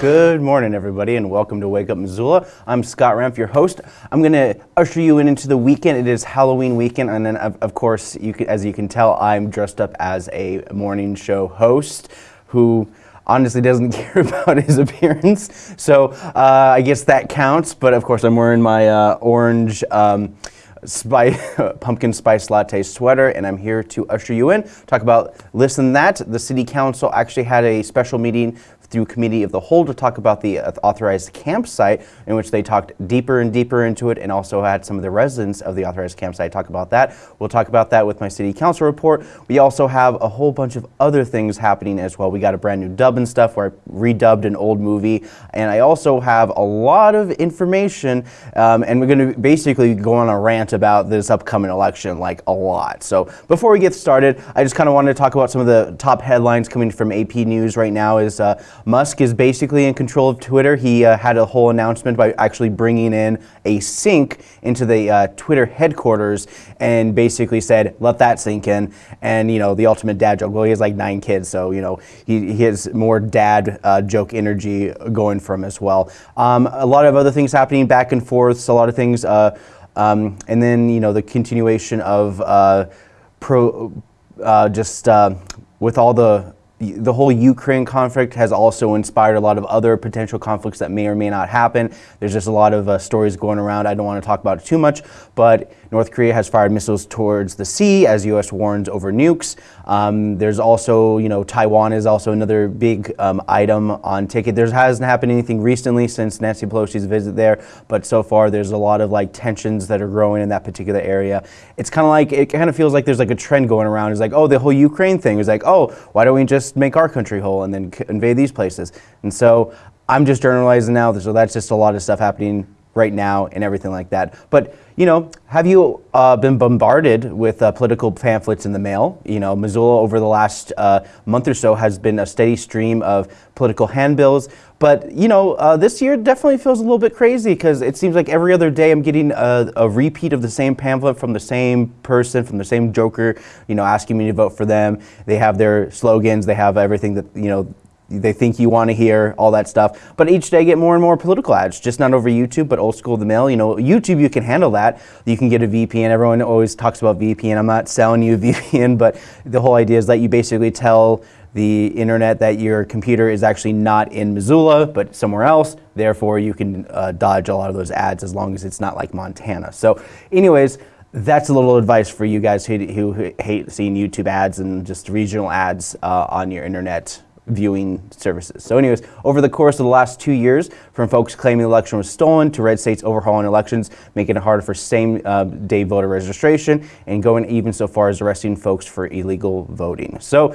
Good morning, everybody, and welcome to Wake Up Missoula. I'm Scott Ramp, your host. I'm going to usher you in into the weekend. It is Halloween weekend, and then, of, of course, you can, as you can tell, I'm dressed up as a morning show host who honestly doesn't care about his appearance. So uh, I guess that counts, but of course, I'm wearing my uh, orange. Um, pumpkin spice latte sweater, and I'm here to usher you in. Talk about listen that. The city council actually had a special meeting through committee of the whole to talk about the authorized campsite in which they talked deeper and deeper into it and also had some of the residents of the authorized campsite talk about that. We'll talk about that with my city council report. We also have a whole bunch of other things happening as well. We got a brand new dub and stuff where I redubbed an old movie and I also have a lot of information um, and we're going to basically go on a rant about this upcoming election like a lot. So before we get started, I just kind of wanted to talk about some of the top headlines coming from AP News right now is uh, Musk is basically in control of Twitter. He uh, had a whole announcement by actually bringing in a sink into the uh, Twitter headquarters and basically said, let that sink in. And, you know, the ultimate dad joke. Well, he has like nine kids, so, you know, he, he has more dad uh, joke energy going from as well. Um, a lot of other things happening back and forth, a lot of things. Uh, um, and then, you know, the continuation of uh, pro, uh, just with all the the whole Ukraine conflict has also inspired a lot of other potential conflicts that may or may not happen. There's just a lot of uh, stories going around. I don't want to talk about it too much, but North Korea has fired missiles towards the sea as U.S. warns over nukes. Um, there's also, you know, Taiwan is also another big um, item on ticket. There hasn't happened anything recently since Nancy Pelosi's visit there, but so far there's a lot of like tensions that are growing in that particular area. It's kind of like, it kind of feels like there's like a trend going around. It's like, oh, the whole Ukraine thing is like, oh, why don't we just make our country whole and then invade these places? And so I'm just generalizing now, so that's just a lot of stuff happening right now and everything like that. But you know, have you uh, been bombarded with uh, political pamphlets in the mail? You know, Missoula over the last uh, month or so has been a steady stream of political handbills. But, you know, uh, this year definitely feels a little bit crazy because it seems like every other day I'm getting a, a, repeat of the same pamphlet from the same person, from the same joker, you know, asking me to vote for them. They have their slogans, they have everything that, you know, they think you want to hear, all that stuff. But each day get more and more political ads, just not over YouTube, but old school the mail. You know, YouTube, you can handle that. You can get a VPN. Everyone always talks about VPN. I'm not selling you a VPN, but the whole idea is that you basically tell the internet that your computer is actually not in Missoula, but somewhere else. Therefore, you can uh, dodge a lot of those ads as long as it's not like Montana. So anyways, that's a little advice for you guys who, who hate seeing YouTube ads and just regional ads uh, on your internet viewing services. So anyways, over the course of the last two years, from folks claiming the election was stolen to red states overhauling elections, making it harder for same uh, day voter registration, and going even so far as arresting folks for illegal voting. So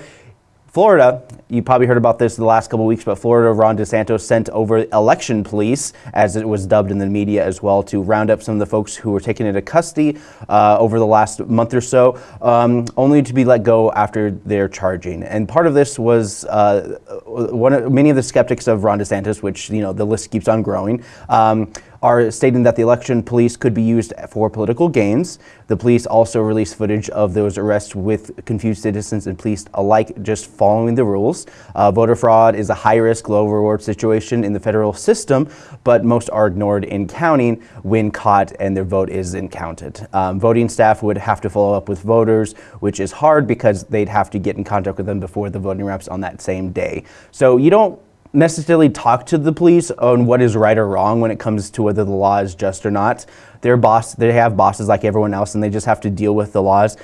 Florida, you probably heard about this the last couple weeks, but Florida, Ron DeSantis sent over election police, as it was dubbed in the media as well, to round up some of the folks who were taken into custody uh, over the last month or so, um, only to be let go after their charging. And part of this was uh, one of, many of the skeptics of Ron DeSantis, which you know the list keeps on growing. Um, are stating that the election police could be used for political gains. The police also released footage of those arrests with confused citizens and police alike just following the rules. Uh, voter fraud is a high-risk, low-reward situation in the federal system, but most are ignored in counting when caught and their vote isn't counted. Um, voting staff would have to follow up with voters, which is hard because they'd have to get in contact with them before the voting wraps on that same day. So you don't necessarily talk to the police on what is right or wrong when it comes to whether the law is just or not. They're boss, they have bosses like everyone else and they just have to deal with the laws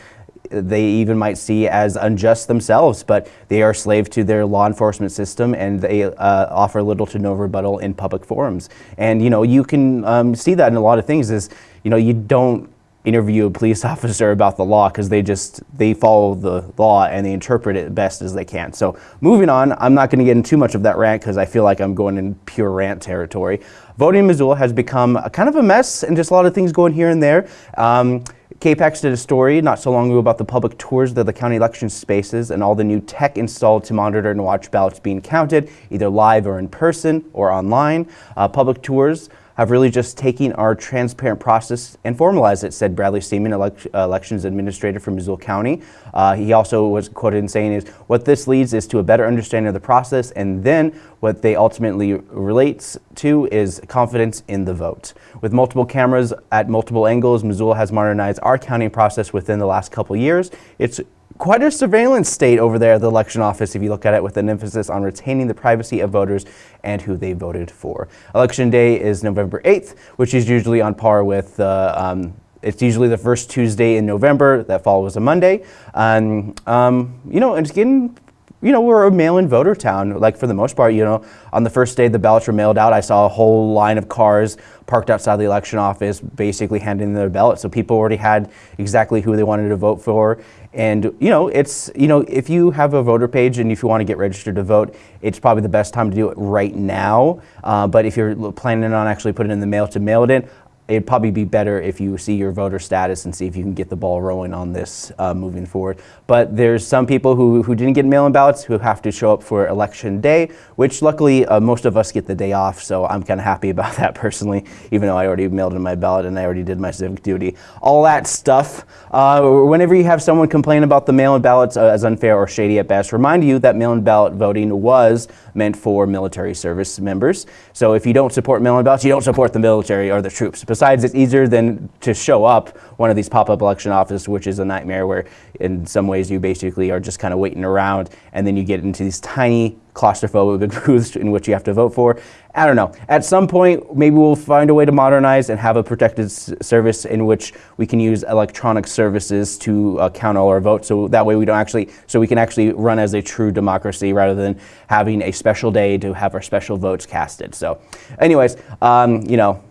they even might see as unjust themselves, but they are slave to their law enforcement system and they uh, offer little to no rebuttal in public forums. And you know, you can um, see that in a lot of things is, you know, you don't interview a police officer about the law because they just they follow the law and they interpret it best as they can. So moving on, I'm not going to get into too much of that rant because I feel like I'm going in pure rant territory. Voting in Missoula has become a, kind of a mess and just a lot of things going here and there. Um, KPAX did a story not so long ago about the public tours of the county election spaces and all the new tech installed to monitor and watch ballots being counted, either live or in person or online. Uh, public tours have really just taken our transparent process and formalized it, said Bradley Seaman, elect elections administrator for Missoula County. Uh, he also was quoted in saying is, what this leads is to a better understanding of the process and then what they ultimately relates to is confidence in the vote. With multiple cameras at multiple angles, Missoula has modernized our counting process within the last couple years. It's quite a surveillance state over there at the election office if you look at it with an emphasis on retaining the privacy of voters and who they voted for. Election day is November 8th, which is usually on par with uh, um, it's usually the first Tuesday in November. That follows a Monday. Um, um, you know, it's getting you know, we're a mail-in voter town. Like for the most part, you know, on the first day the ballots were mailed out, I saw a whole line of cars parked outside the election office, basically handing their ballots. So people already had exactly who they wanted to vote for. And you know, it's you know, if you have a voter page and if you want to get registered to vote, it's probably the best time to do it right now. Uh, but if you're planning on actually putting it in the mail to mail it in, it'd probably be better if you see your voter status and see if you can get the ball rolling on this uh, moving forward. But there's some people who, who didn't get mail-in ballots who have to show up for election day, which luckily uh, most of us get the day off, so I'm kind of happy about that personally, even though I already mailed in my ballot and I already did my civic duty. All that stuff. Uh, whenever you have someone complain about the mail-in ballots uh, as unfair or shady at best, remind you that mail-in ballot voting was meant for military service members. So if you don't support mail-in ballots, you don't support the military or the troops. Besides, it's easier than to show up one of these pop-up election offices, which is a nightmare where in some ways you basically are just kind of waiting around and then you get into these tiny claustrophobic booths in which you have to vote for. I don't know. At some point, maybe we'll find a way to modernize and have a protected service in which we can use electronic services to uh, count all our votes. So that way we don't actually, so we can actually run as a true democracy rather than having a special day to have our special votes casted. So anyways, um, you know,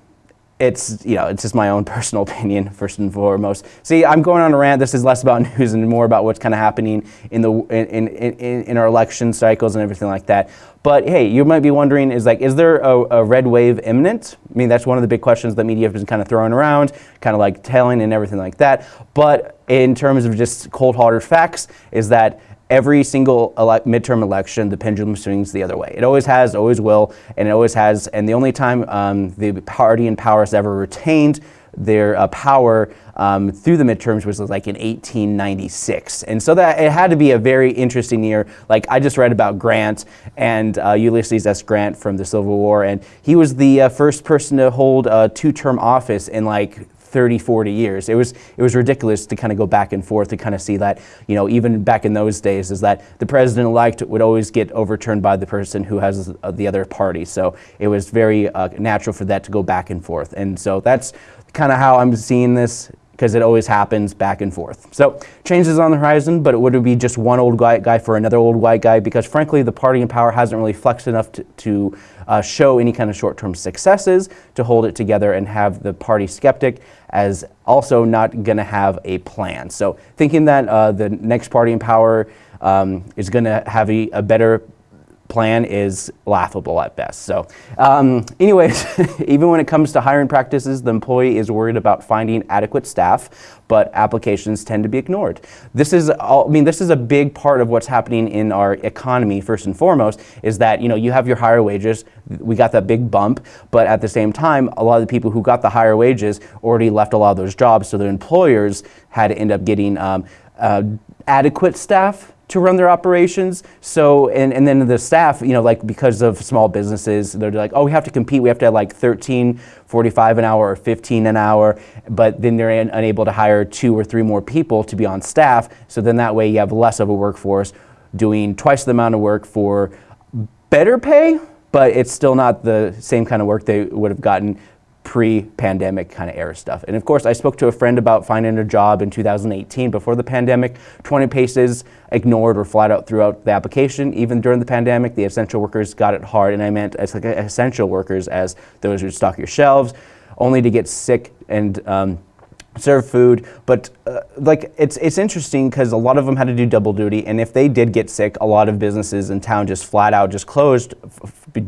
it's you know it's just my own personal opinion first and foremost. See, I'm going on a rant. This is less about news and more about what's kind of happening in the in, in, in, our election cycles and everything like that. But hey, you might be wondering, is like, is there a, a, red wave imminent? I mean, that's one of the big questions that media has been kind of throwing around, kind of like telling and everything like that. But in terms of just cold hard facts, is that every single ele midterm election, the pendulum swings the other way. It always has, always will, and it always has. And the only time um, the party in power has ever retained their uh, power um, through the midterms was like in 1896. And so that it had to be a very interesting year. Like I just read about Grant and uh, Ulysses S. Grant from the Civil War, and he was the uh, first person to hold a two-term office in like 30, 40 years. It was, it was ridiculous to kind of go back and forth to kind of see that, you know, even back in those days is that the president-elect would always get overturned by the person who has uh, the other party. So it was very uh, natural for that to go back and forth. And so that's kind of how I'm seeing this because it always happens back and forth. So changes on the horizon, but it would be just one old white guy for another old white guy because frankly the party in power hasn't really flexed enough to, to uh, show any kind of short-term successes to hold it together and have the party skeptic as also not going to have a plan. So thinking that uh, the next party in power um, is going to have a, a better plan is laughable at best. So um, anyways, even when it comes to hiring practices, the employee is worried about finding adequate staff, but applications tend to be ignored. This is, all, I mean, this is a big part of what's happening in our economy, first and foremost, is that, you know, you have your higher wages, we got that big bump, but at the same time, a lot of the people who got the higher wages already left a lot of those jobs, so their employers had to end up getting um, uh, adequate staff to run their operations. So, and, and then the staff, you know, like because of small businesses, they're like, oh, we have to compete. We have to have like 13, 45 an hour or 15 an hour, but then they're unable to hire two or three more people to be on staff. So then that way you have less of a workforce doing twice the amount of work for better pay, but it's still not the same kind of work they would have gotten pre-pandemic kind of era stuff. And of course, I spoke to a friend about finding a job in 2018 before the pandemic. 20 paces ignored or flat out throughout the application. Even during the pandemic, the essential workers got it hard, and I meant as like essential workers as those who stock your shelves, only to get sick and um, serve food, but uh, like it's it's interesting because a lot of them had to do double duty, and if they did get sick, a lot of businesses in town just flat out just closed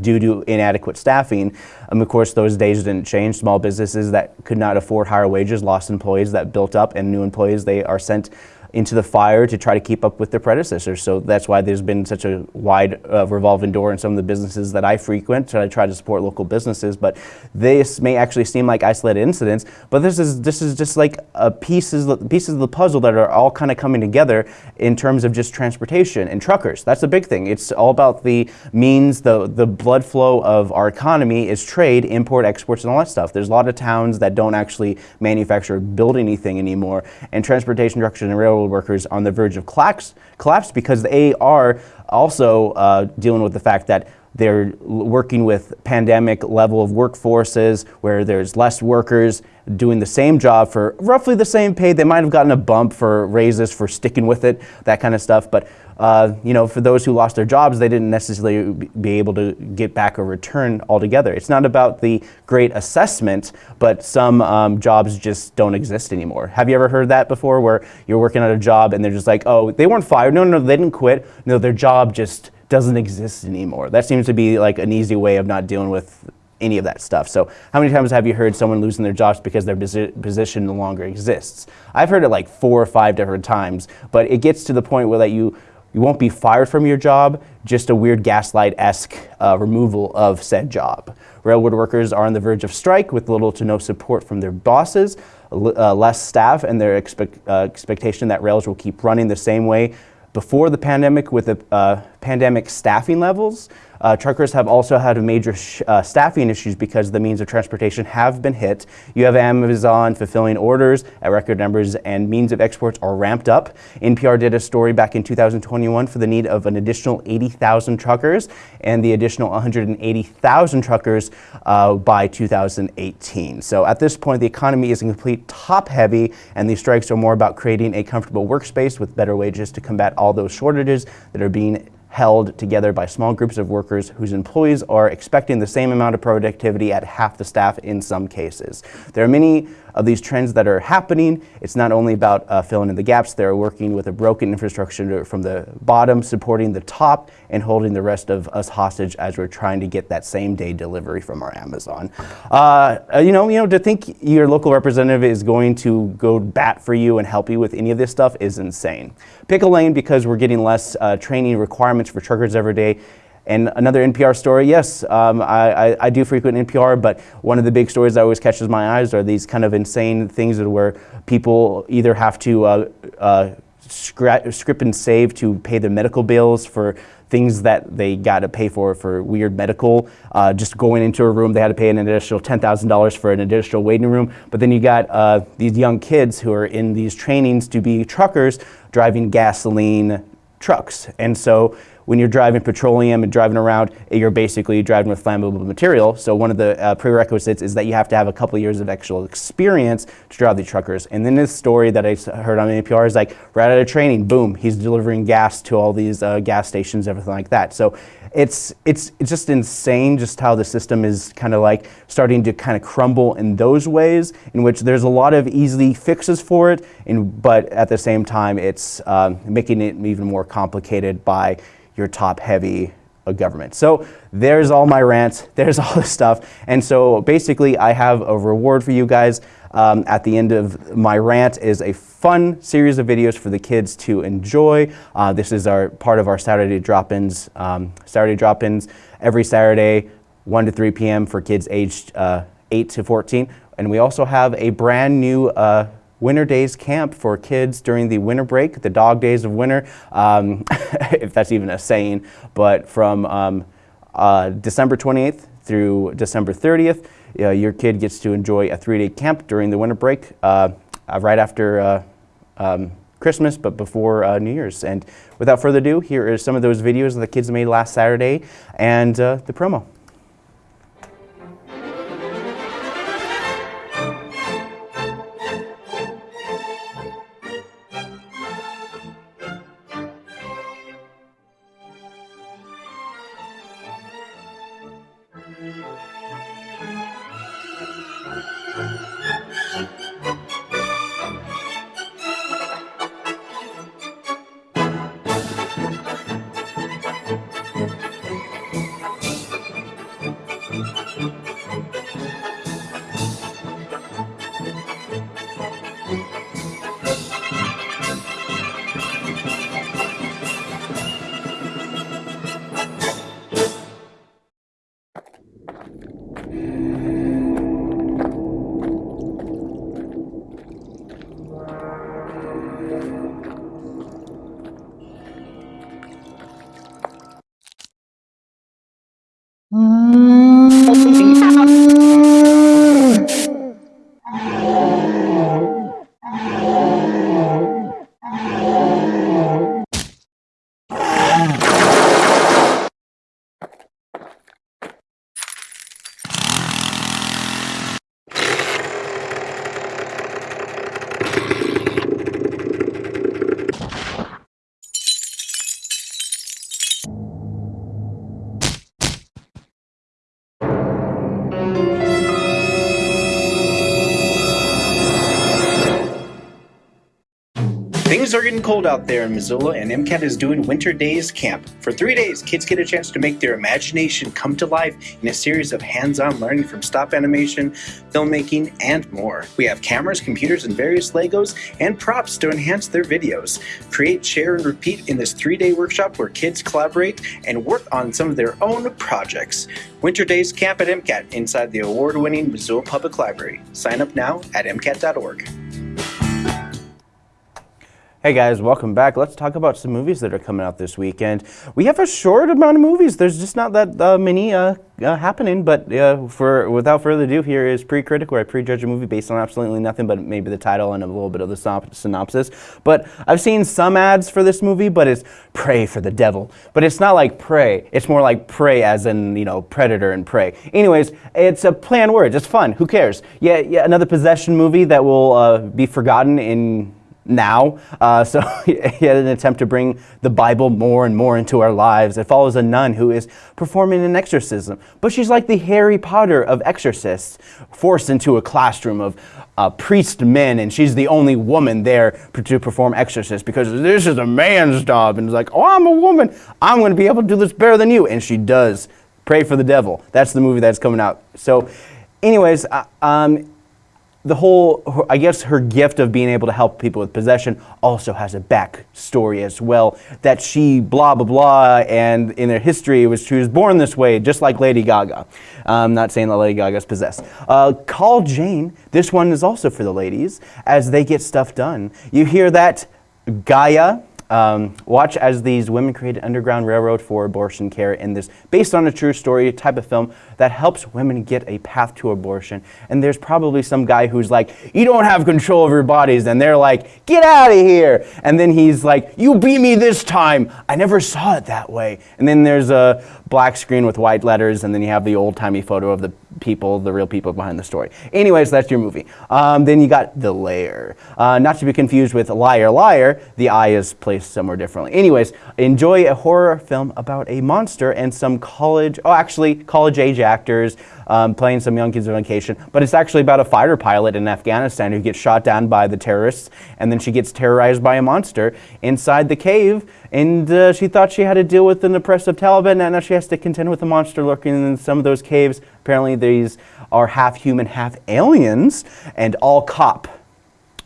due to inadequate staffing. Um, of course, those days didn't change. Small businesses that could not afford higher wages lost employees that built up, and new employees they are sent into the fire to try to keep up with their predecessors. So that's why there's been such a wide uh, revolving door in some of the businesses that I frequent So I try to support local businesses. But this may actually seem like isolated incidents, but this is this is just like a pieces pieces of the puzzle that are all kind of coming together in terms of just transportation and truckers. That's the big thing. It's all about the means, the the blood flow of our economy is trade, import, exports, and all that stuff. There's a lot of towns that don't actually manufacture or build anything anymore, and transportation, truckers, and railroad workers on the verge of collapse, collapse because they are also uh, dealing with the fact that they're working with pandemic level of workforces where there's less workers doing the same job for roughly the same pay. They might have gotten a bump for raises for sticking with it, that kind of stuff. But uh, you know, for those who lost their jobs, they didn't necessarily be able to get back a return altogether. It's not about the great assessment, but some um, jobs just don't exist anymore. Have you ever heard that before, where you're working at a job and they're just like, oh, they weren't fired. No, no, no, they didn't quit. No, their job just doesn't exist anymore. That seems to be like an easy way of not dealing with any of that stuff. So how many times have you heard someone losing their jobs because their position no longer exists? I've heard it like four or five different times, but it gets to the point where that you you won't be fired from your job, just a weird gaslight-esque uh, removal of said job. Railroad workers are on the verge of strike with little to no support from their bosses, uh, less staff, and their uh, expectation that rails will keep running the same way before the pandemic with the uh, pandemic staffing levels. Uh, truckers have also had major uh, staffing issues because the means of transportation have been hit. You have Amazon fulfilling orders at record numbers and means of exports are ramped up. NPR did a story back in 2021 for the need of an additional 80,000 truckers and the additional 180,000 truckers uh, by 2018. So at this point, the economy is in complete top heavy and these strikes are more about creating a comfortable workspace with better wages to combat all those shortages that are being held together by small groups of workers whose employees are expecting the same amount of productivity at half the staff in some cases. There are many of these trends that are happening. It's not only about uh, filling in the gaps, they're working with a broken infrastructure from the bottom, supporting the top, and holding the rest of us hostage as we're trying to get that same day delivery from our Amazon. Uh, uh, you know, you know, to think your local representative is going to go bat for you and help you with any of this stuff is insane. Pick a lane because we're getting less uh, training requirements for truckers every day and another NPR story, yes, um, I, I, I, do frequent NPR, but one of the big stories that always catches my eyes are these kind of insane things that where people either have to uh, uh, script and save to pay their medical bills for things that they got to pay for for weird medical. Uh, just going into a room, they had to pay an additional $10,000 for an additional waiting room. But then you got uh, these young kids who are in these trainings to be truckers driving gasoline trucks. And so when you're driving petroleum and driving around, you're basically driving with flammable material. So one of the uh, prerequisites is that you have to have a couple years of actual experience to drive these truckers. And then this story that I heard on NPR is like right out of training, boom, he's delivering gas to all these uh, gas stations, everything like that. So it's, it's, it's just insane just how the system is kind of like starting to kind of crumble in those ways in which there's a lot of easy fixes for it, and, but at the same time it's um, making it even more complicated by your top heavy government. So there's all my rants, there's all this stuff. And so basically I have a reward for you guys. Um, at the end of my rant is a fun series of videos for the kids to enjoy. Uh, this is our part of our Saturday drop-ins. Um, Saturday drop-ins every Saturday, 1 to 3 p.m. for kids aged uh, 8 to 14. And we also have a brand new uh, Winter Days Camp for kids during the winter break, the dog days of winter, um, if that's even a saying, but from um, uh, December 28th through December 30th, uh, your kid gets to enjoy a three-day camp during the winter break uh, uh right after uh, um, Christmas, but before uh, New Year's. And without further ado, here are some of those videos that the kids made last Saturday and the promo. Things are getting cold out there in Missoula, and MCAT is doing Winter Days Camp. For three days, kids get a chance to make their imagination come to life in a series of hands on learning from stop animation, filmmaking, and more. We have cameras, computers, and various Legos and props to enhance their videos. Create, share, and repeat in this three day workshop where kids collaborate and work on some of their own projects. Winter Days Camp at MCAT inside the award winning Missoula Public Library. Sign up now at MCAT.org. Hey guys, welcome back. Let's talk about some movies that are coming out this weekend. We have a short amount of movies. There's just not that uh, many uh, uh, happening, but uh, for without further ado, here is Pre-Critic, where I prejudge a movie based on absolutely nothing but maybe the title and a little bit of the synopsis. But I've seen some ads for this movie, but it's Prey for the Devil. But it's not like pray. It's more like Prey as in, you know, Predator and Prey. Anyways, it's a play on words. It's fun. Who cares? Yeah, yeah another possession movie that will uh, be forgotten in now. Uh, so he had an attempt to bring the Bible more and more into our lives. It follows a nun who is performing an exorcism, but she's like the Harry Potter of exorcists, forced into a classroom of uh, priest men, and she's the only woman there to perform exorcism because this is a man's job. And it's like, oh, I'm a woman. I'm going to be able to do this better than you. And she does. Prey for the devil. That's the movie that's coming out. So, anyways, uh, um, the whole, I guess her gift of being able to help people with possession also has a backstory as well. That she blah, blah, blah, and in her history, was she was born this way, just like Lady Gaga. I'm not saying that Lady Gaga's possessed. Uh, Call Jane, this one is also for the ladies, as they get stuff done. You hear that Gaia, um, watch as these women create an underground railroad for abortion care in this based on a true story type of film that helps women get a path to abortion. And there's probably some guy who's like, you don't have control of your bodies. And they're like, get out of here. And then he's like, you beat me this time. I never saw it that way. And then there's a black screen with white letters. And then you have the old timey photo of the people, the real people behind the story. Anyways, that's your movie. Um, then you got The Lair. Uh, not to be confused with Liar Liar, the I is placed somewhere differently. Anyways, enjoy a horror film about a monster and some college, oh, actually, college age actors um, playing some young kids on vacation. But it's actually about a fighter pilot in Afghanistan who gets shot down by the terrorists, and then she gets terrorized by a monster inside the cave. And uh, she thought she had to deal with an oppressive Taliban, and now she has to contend with a monster lurking in some of those caves. Apparently, these are half human, half aliens, and all cop.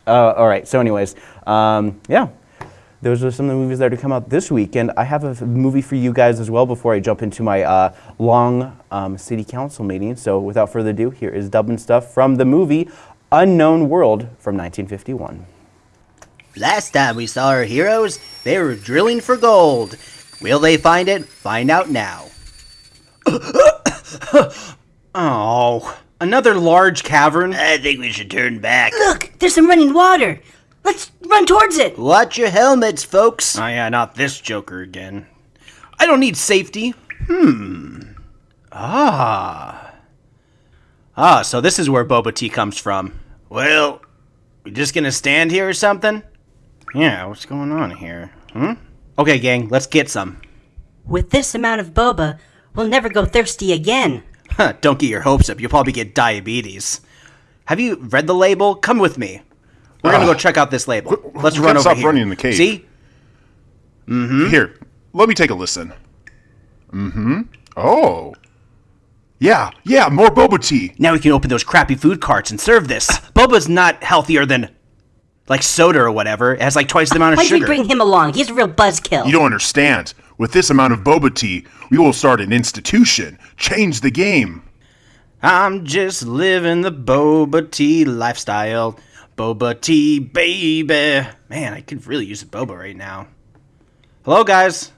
Uh, all right, so, anyways, um, yeah those are some of the movies that are to come out this week. And I have a movie for you guys as well before I jump into my uh, long um, city council meeting. So without further ado, here is Dub and stuff from the movie Unknown World from 1951. Last time we saw our heroes, they were drilling for gold. Will they find it? Find out now. oh, another large cavern? I think we should turn back. Look, there's some running water. Let's run towards it. Watch your helmets, folks. Oh yeah, not this Joker again. I don't need safety. Hmm. Ah. Ah, so this is where boba tea comes from. Well, we just gonna stand here or something? Yeah, what's going on here? Hmm? Okay, gang, let's get some. With this amount of boba, we'll never go thirsty again. Huh, don't get your hopes up. You'll probably get diabetes. Have you read the label? Come with me. We're gonna go check out this label. Let's run over stop here. running in the cave. See? Mm-hmm. Here, let me take a listen. Mm-hmm. Oh. Yeah, yeah, more boba tea. Now we can open those crappy food carts and serve this. Boba's not healthier than like soda or whatever. It has like twice the amount of Why'd sugar. we bring him along? He's a real buzzkill. You don't understand. With this amount of boba tea, we will start an institution. Change the game. I'm just living the boba tea lifestyle. Boba tea, baby. Man, I could really use a boba right now. Hello, guys.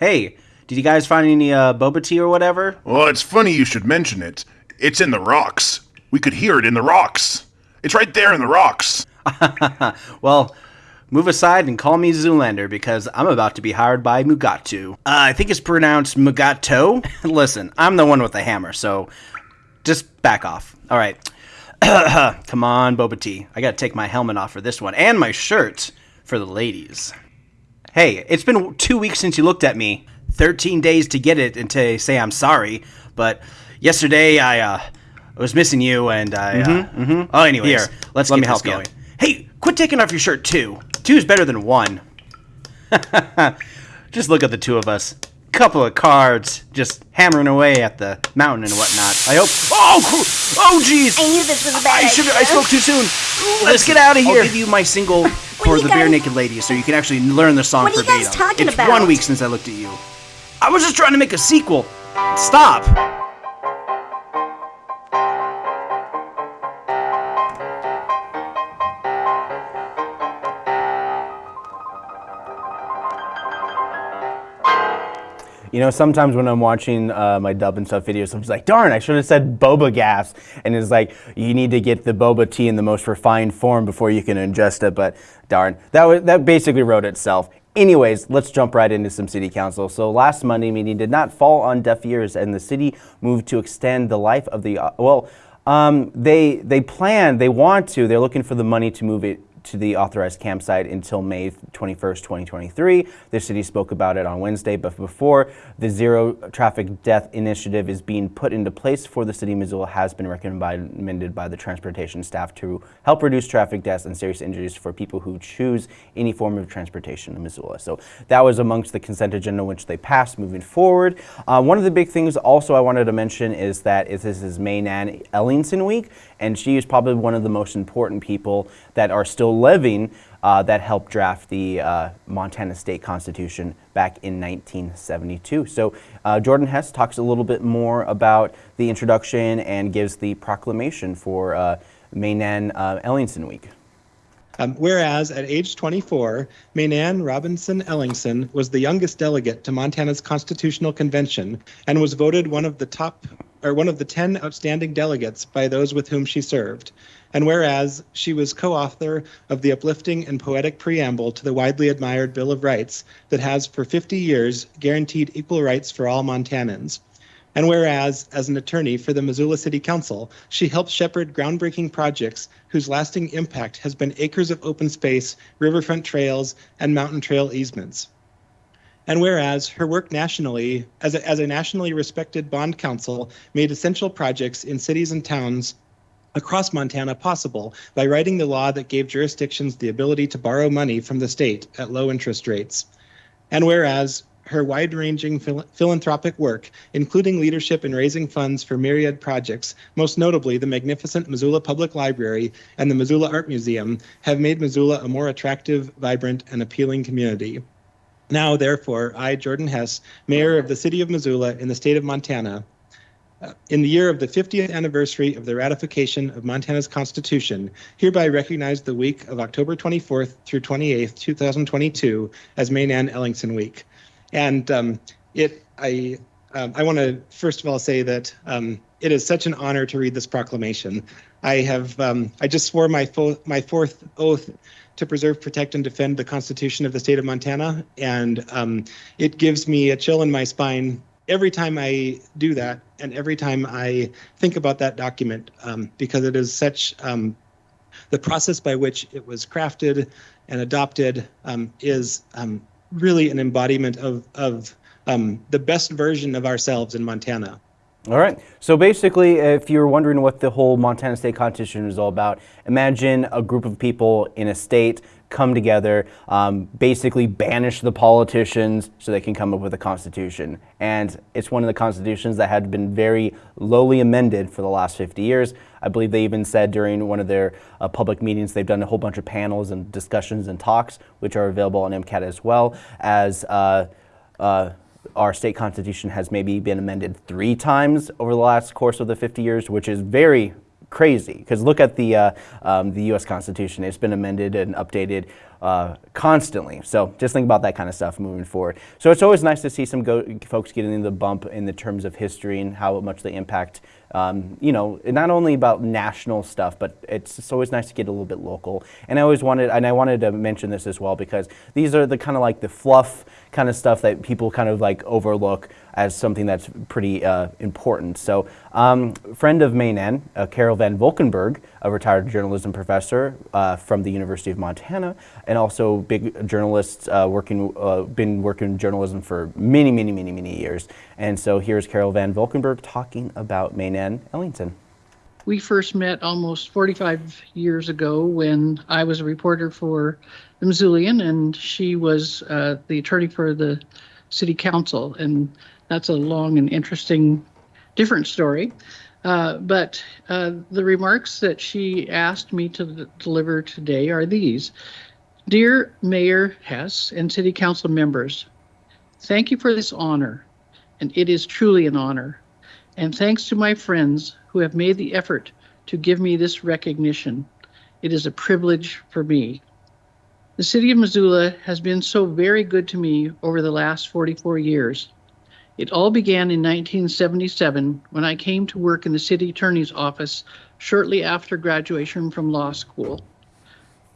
Hey, Did you guys find any uh, boba tea or whatever? Well, it's funny you should mention it. It's in the rocks. We could hear it in the rocks. It's right there in the rocks. Well, move aside and call me Zoolander because I'm about to be hired by Mugatu. Uh, I think it's pronounced Mugato. Listen, I'm the one with the hammer, so just back off. All right. Come on, Boba Tea. I gotta take my helmet off for this one and my shirt for the ladies. Hey, it's been two weeks since you looked at me. 13 days to get it and to say I'm sorry. But yesterday I uh, I was missing you and I. Uh, Oh, anyways, Here, let's let get me help you. going. Hey, quit taking off your shirt too. Two is better than one. just look at the two of us. Couple of cards, just hammering away at the mountain and whatnot. I hope. Oh, oh, jeez. I knew this was a bad I should. I spoke too soon. Let's get out of here. I'll give you my single for you the Bare guys- Naked Ladies, so you can actually learn the song What are you verbatim. guys talking it's about? one week since I looked at you. I was just trying to make a sequel. Stop. You know, sometimes when I'm watching uh, my dub and stuff videos, I'm just like, darn, I should have said boba gas. And it's like, you need to get the boba tea in the most refined form before you can ingest it. But darn, that, was, that basically wrote itself. Anyways, let's jump right into some city council. So last Monday meeting did not fall on deaf ears, and the city moved to extend the life of the, uh, well, um, they, they plan, they want to, they're looking for the money to move it to the authorized campsite until May 21st, 2023. The city spoke about it on Wednesday, but before the zero traffic death initiative is being put into place for the city of Missoula has been recommended by the transportation staff to help reduce traffic deaths and serious injuries for people who choose any form of transportation in Missoula. So that was amongst the consent agenda which they passed moving forward. Uh, one of the big things also I wanted to mention is that this is Mae Nan Ellingson week, and she is probably one of the most important people that are still living uh, that helped draft the uh, Montana State Constitution back in 1972. So uh, Jordan Hess talks a little bit more about the introduction and gives the proclamation for uh, Mae Nan uh, Ellingson week. Um, whereas at age 24, Mae Nan Robinson Ellingson was the youngest delegate to Montana's Constitutional Convention and was voted one of the top or one of the 10 outstanding delegates by those with whom she served. And whereas she was co-author of the uplifting and poetic preamble to the widely admired Bill of Rights that has for 50 years guaranteed equal rights for all Montanans. And whereas, as an attorney for the Missoula City Council, she helped shepherd groundbreaking projects whose lasting impact has been acres of open space, riverfront trails, and mountain trail easements. And whereas her work nationally, as a, as a nationally respected bond counsel, made essential projects in cities and towns across Montana possible by writing the law that gave jurisdictions the ability to borrow money from the state at low interest rates. And whereas her wide ranging phil- philanthropic work, including leadership in raising funds for myriad projects, most notably the magnificent Missoula Public Library and the Missoula Art Museum, have made Missoula a more attractive, vibrant, and appealing community. Now, therefore, I, Jordan Hess, Mayor of the City of Missoula in the state of Montana, uh, in the year of the 50th anniversary of the ratification of Montana's Constitution, hereby recognize the week of October 24th through 28th, 2022, as Mae Nan Ellingson Week. And um, it, I, um, I want to first of all say that um, it is such an honor to read this proclamation. I have, um, I just swore my my fourth oath to preserve, protect, and defend the Constitution of the state of Montana, and um, it gives me a chill in my spine every time I do that, and every time I think about that document, um, because it is such um, the process by which it was crafted and adopted um, is um, really an embodiment of of um, the best version of ourselves in Montana. All right. So basically, if you're wondering what the whole Montana State Constitution is all about, imagine a group of people in a state come together, um, basically banish the politicians so they can come up with a constitution. And it's one of the constitutions that had been very lowly amended for the last 50 years. I believe they even said during one of their uh, public meetings they've done a whole bunch of panels and discussions and talks, which are available on MCAT as well as. Uh, uh, our state constitution has maybe been amended three times over the last course of the 50 years, which is very crazy. Because look at the uh, um, the U.S. Constitution; it's been amended and updated uh, constantly. So just think about that kind of stuff moving forward. So it's always nice to see some folks getting the bump in the terms of history and how much they impact. Um, you know, not only about national stuff, but it's, it's always nice to get a little bit local. And I always wanted, and I wanted to mention this as well because these are the kind of like the fluff kind of stuff that people kind of like overlook as something that's pretty uh, important. So, um, friend of Mae Nan, uh, Carol Van Valkenburg, a retired journalism professor uh, from the University of Montana, and also big journalist, uh, working, uh, been working in journalism for many, many, many, many years. And so here's Carol Van Valkenburg talking about Mae Nan Ellington. We first met almost 45 years ago when I was a reporter for the Missoulian and she was uh, the attorney for the city council. And that's a long and interesting, different story. Uh, but uh, the remarks that she asked me to deliver today are these Dear Mayor Hess and City Council members, thank you for this honor, and it is truly an honor. And thanks to my friends who have made the effort to give me this recognition. It is a privilege for me. The city of Missoula has been so very good to me over the last 44 years. It all began in 1977 when I came to work in the city attorney's office shortly after graduation from law school.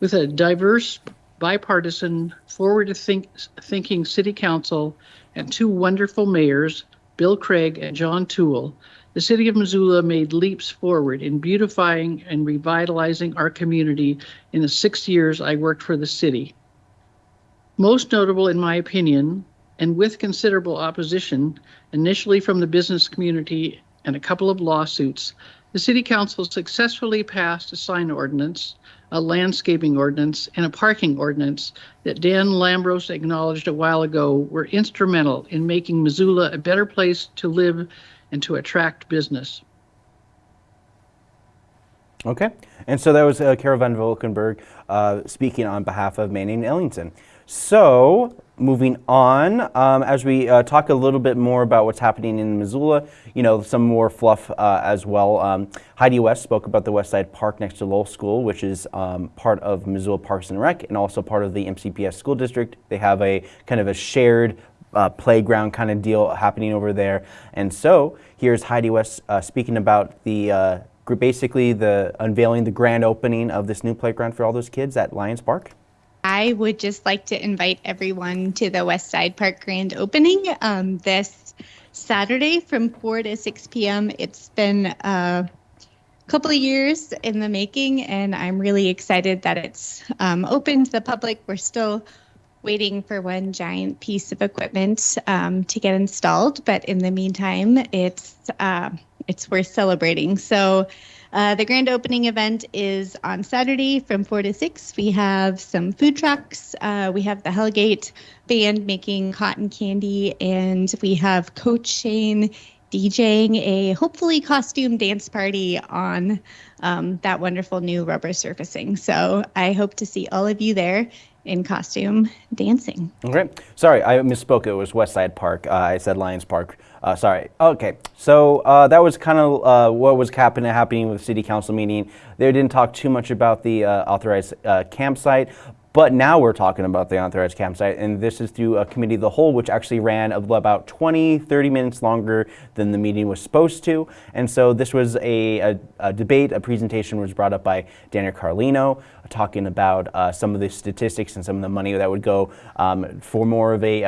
With a diverse, bipartisan, forward thinking city council and two wonderful mayors, Bill Craig and John Toole, the city of Missoula made leaps forward in beautifying and revitalizing our community in the six years I worked for the city. Most notable, in my opinion, and with considerable opposition, initially from the business community and a couple of lawsuits, the City Council successfully passed a sign ordinance, a landscaping ordinance, and a parking ordinance that Dan Lambros acknowledged a while ago were instrumental in making Missoula a better place to live and to attract business. Okay, and so that was uh, Van Valkenburg uh, speaking on behalf of Mae Nan Ellington. So, moving on, um, as we uh, talk a little bit more about what's happening in Missoula, you know, some more fluff uh, as well. Um, Heidi West spoke about the West Side Park next to Lowell School, which is um, part of Missoula Parks and Rec and also part of the MCPS school district. They have a kind of a shared uh, playground kind of deal happening over there. And so here's Heidi West uh, speaking about the uh, basically the unveiling the grand opening of this new playground for all those kids at Lions Park. I would just like to invite everyone to the West Side Park grand opening um, this Saturday from 4 to 6 p.m. It's been a couple of years in the making, and I'm really excited that it's um, open to the public. We're still waiting for one giant piece of equipment um, to get installed. But in the meantime, it's uh, it's worth celebrating. So. Uh, the grand opening event is on Saturday from 4 to 6. We have some food trucks. Uh, we have the Hellgate band making cotton candy, and we have Coach Shane DJing a hopefully costume dance party on um, that wonderful new rubber surfacing. So I hope to see all of you there in costume dancing. Okay. Sorry, I misspoke. It was West Side Park. Uh, I said Lions Park. Uh, sorry. Okay. So uh, that was kind of uh, what was happening happening with city council meeting. They didn't talk too much about the uh, authorized uh, campsite, but now we're talking about the authorized campsite, and this is through a committee of the whole, which actually ran about 20, 30 minutes longer than the meeting was supposed to. And so this was a, a, a debate, a presentation was brought up by Daniel Carlino, talking about uh, some of the statistics and some of the money that would go um, for more of a,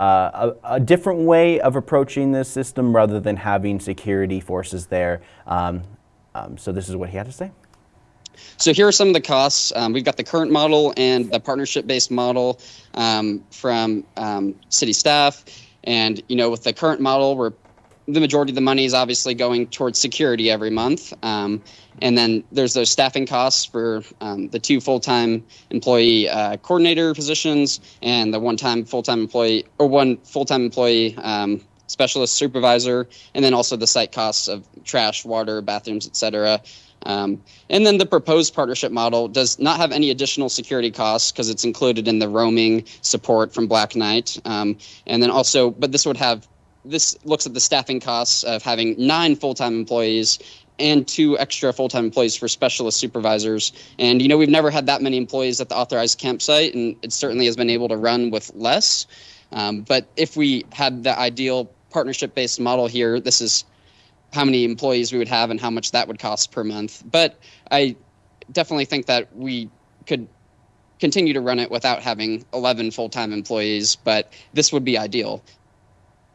uh, a, a, different way of approaching this system rather than having security forces there. Um, um, so this is what he had to say. So here are some of the costs. Um, we've got the current model and the partnership-based model um, from um, city staff. And, you know, with the current model, we're the majority of the money is obviously going towards security every month. Um, and then there's those staffing costs for um, the two full-time employee uh, coordinator positions and the one-time full-time employee or one full-time employee um, specialist supervisor, and then also the site costs of trash, water, bathrooms, et cetera. Um, and then the proposed partnership model does not have any additional security costs because it's included in the roaming support from Black Knight. Um, and then also, but this would have this looks at the staffing costs of having nine full-time employees and two extra full-time employees for specialist supervisors. And you know, we've never had that many employees at the authorized campsite, and it certainly has been able to run with less. Um, but if we had the ideal partnership-based model here, this is how many employees we would have and how much that would cost per month. But I definitely think that we could continue to run it without having 11 full-time employees, but this would be ideal.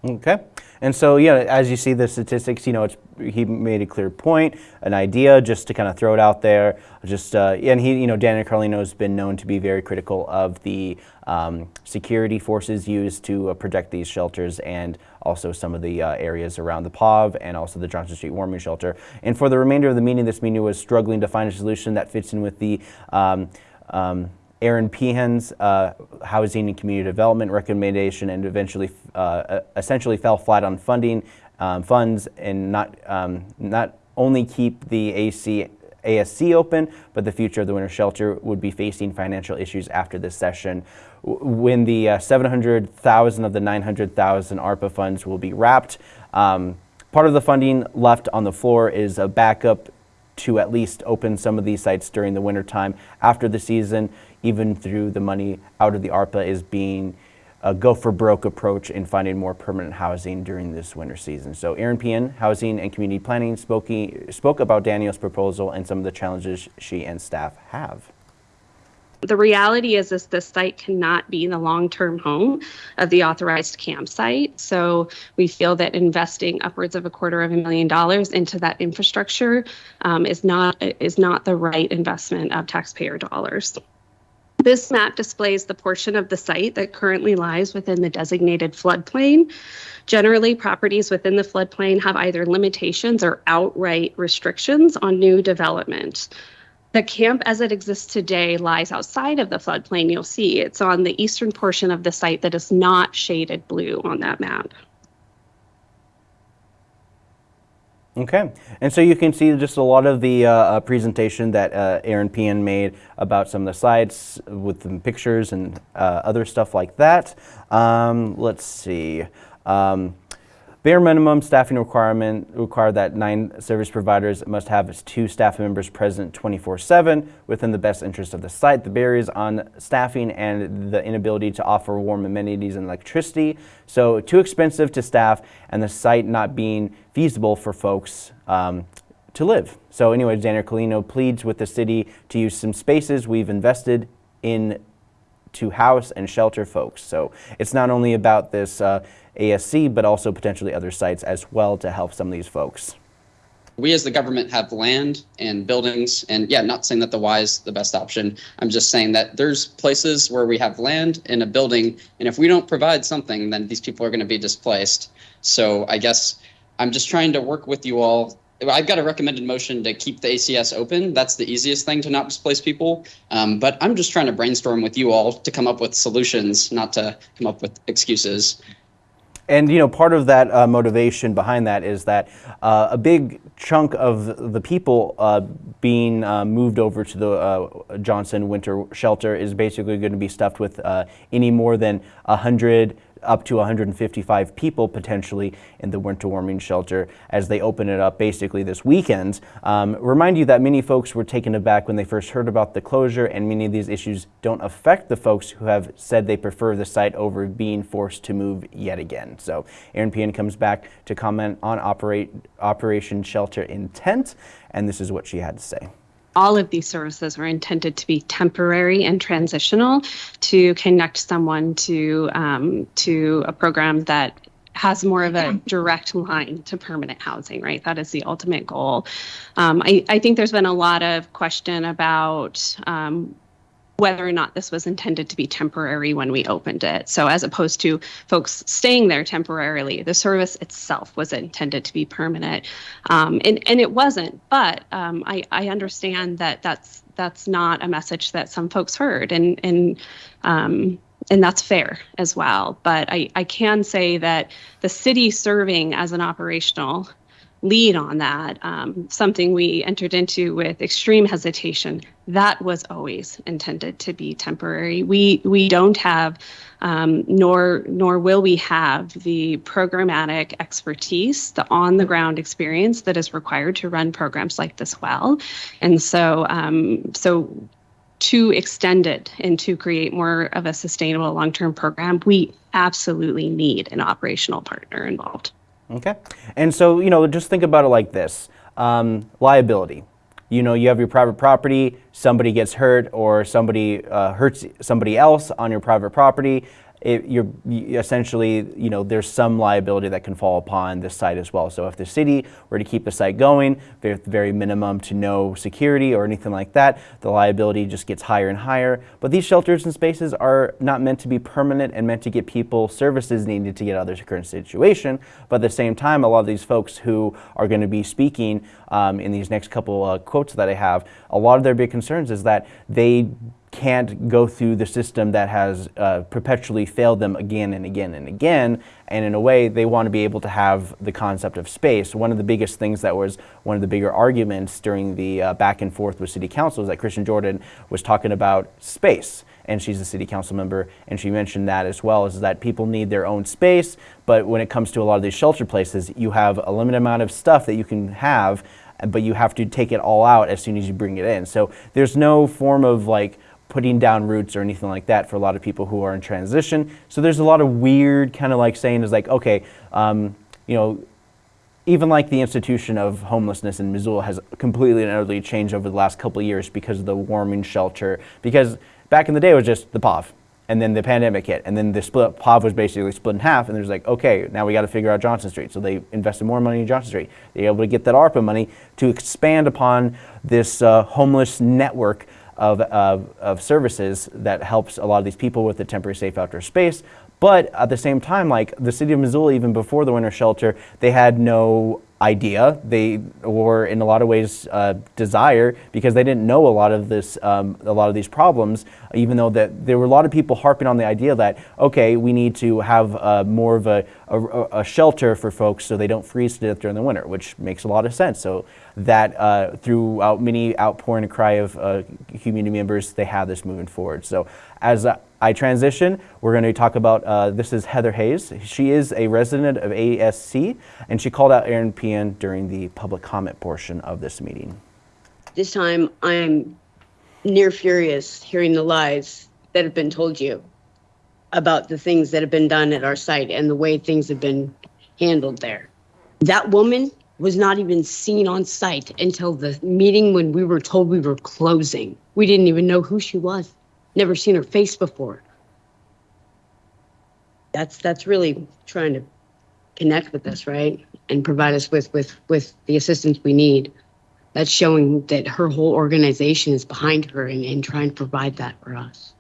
Okay. And so, yeah, as you see the statistics, you know, it's, he made a clear point, an idea, just to kind of throw it out there. Just, uh, and he, you know, Daniel Carlino has been known to be very critical of the um, security forces used to uh, protect these shelters and also some of the uh, areas around the POV and also the Johnson Street Warming Shelter. And for the remainder of the meeting, this meeting was struggling to find a solution that fits in with the um, um, Eran Pehan's uh, housing and community development recommendation and eventually uh, essentially fell flat on funding um, funds and not, um, not only keep the AC, ASC open, but the future of the winter shelter would be facing financial issues after this session. When the uh, 700,000 of the 900,000 ARPA funds will be wrapped, um, part of the funding left on the floor is a backup to at least open some of these sites during the wintertime after the season even through the money out of the ARPA is being a go for broke approach in finding more permanent housing during this winter season. So Eran Pehan, Housing and Community Planning, spoke, spoke about Daniel's proposal and some of the challenges she and staff have. The reality is, is this site cannot be the long-term home of the authorized campsite. So we feel that investing upwards of a quarter of a million dollars into that infrastructure um, is not is not the right investment of taxpayer dollars. This map displays the portion of the site that currently lies within the designated floodplain. Generally, properties within the floodplain have either limitations or outright restrictions on new development. The camp as it exists today lies outside of the floodplain. You'll see it's on the eastern portion of the site that is not shaded blue on that map. Okay, and so you can see just a lot of the uh, uh, presentation that uh, Eran Pehan made about some of the sites with the pictures and uh, other stuff like that. Um, let's see. Um, Bare minimum staffing requirement require that nine service providers must have two staff members present 24-7 within the best interest of the site. The barriers on staffing and the inability to offer warm amenities and electricity. So too expensive to staff and the site not being feasible for folks um, to live. So anyway, Daniel Carlino pleads with the city to use some spaces we've invested in to house and shelter folks. So it's not only about this uh, ASC, but also potentially other sites as well to help some of these folks. We as the government have land and buildings, and yeah, not saying that the Y is the best option. I'm just saying that there's places where we have land and a building, and if we don't provide something, then these people are going to be displaced. So I guess I'm just trying to work with you all I've got a recommended motion to keep the ACS open. That's the easiest thing to not displace people. Um, but I'm just trying to brainstorm with you all to come up with solutions, not to come up with excuses. And you know, part of that uh, motivation behind that is that uh, a big chunk of the people uh, being uh, moved over to the uh, Johnson Winter Shelter is basically going to be stuffed with uh, any more than a hundred up to 155 people potentially in the winter warming shelter as they open it up basically this weekend. Um, remind you that many folks were taken aback when they first heard about the closure and many of these issues don't affect the folks who have said they prefer the site over being forced to move yet again. So Eran Pehan comes back to comment on operate, Operation Shelter Intent and this is what she had to say all of these services are intended to be temporary and transitional to connect someone to um, to a program that has more of a direct line to permanent housing, right? That is the ultimate goal. Um, I, I, think there's been a lot of question about um, whether or not this was intended to be temporary when we opened it. So, as opposed to folks staying there temporarily, the service itself was intended to be permanent, um, and and it wasn't. But um, I I understand that that's that's not a message that some folks heard, and and um, and that's fair as well. But I I can say that the city serving as an operational lead on that, um, something we entered into with extreme hesitation, that was always intended to be temporary. We we don't have, um, nor nor will we have the programmatic expertise, the on the ground experience that is required to run programs like this well, and so um, so to extend it and to create more of a sustainable long term program, we absolutely need an operational partner involved. Okay. And so, you know, just think about it like this um, liability. You know, you have your private property, somebody gets hurt, or somebody uh, hurts somebody else on your private property it, you're you essentially, you know, there's some liability that can fall upon this site as well. So if the city were to keep the site going, the very minimum to no security or anything like that, the liability just gets higher and higher. But these shelters and spaces are not meant to be permanent and meant to get people services needed to get out of their current situation. But at the same time, a lot of these folks who are going to be speaking um, in these next couple uh, quotes that I have, a lot of their big concerns is that they can't go through the system that has uh, perpetually failed them again and again and again. And in a way, they want to be able to have the concept of space. One of the biggest things that was one of the bigger arguments during the uh, back and forth with City Council is that Kristen Jordan was talking about space. And she's a city council member, and she mentioned that as well, is that people need their own space. But when it comes to a lot of these shelter places, you have a limited amount of stuff that you can have, but you have to take it all out as soon as you bring it in. So there's no form of like putting down roots or anything like that for a lot of people who are in transition. So there's a lot of weird kind of like saying is like, okay, um, you know, even like the institution of homelessness in Missoula has completely and utterly changed over the last couple years because of the warming shelter. Because back in the day it was just the POV, and then the pandemic hit, and then the split POV was basically split in half, and there's like, okay, now we got to figure out Johnson Street. So they invested more money in Johnson Street. They were able to get that ARPA money to expand upon this uh, homeless network of, of, of services that helps a lot of these people with the temporary safe outdoor space. But at the same time, like the city of Missoula, even before the winter shelter, they had no idea. They were in a lot of ways uh, desire because they didn't know a lot of this, um, a lot of these problems. Even though that there were a lot of people harping on the idea that okay, we need to have uh, more of a, a, a, shelter for folks so they don't freeze to death during the winter, which makes a lot of sense. So that uh, throughout many outpouring and cry of uh, community members, they have this moving forward. So as I transition, we're going to talk about, uh, this is Heather Hayes. She is a resident of ASC, and she called out Eran Pehan during the public comment portion of this meeting. This time, I'm near furious hearing the lies that have been told you about the things that have been done at our site and the way things have been handled there. That woman was not even seen on site until the meeting when we were told we were closing. We didn't even know who she was. Never seen her face before. That's that's really trying to connect with us, right? And provide us with with with the assistance we need. That's showing that her whole organization is behind her and, and trying to provide that for us.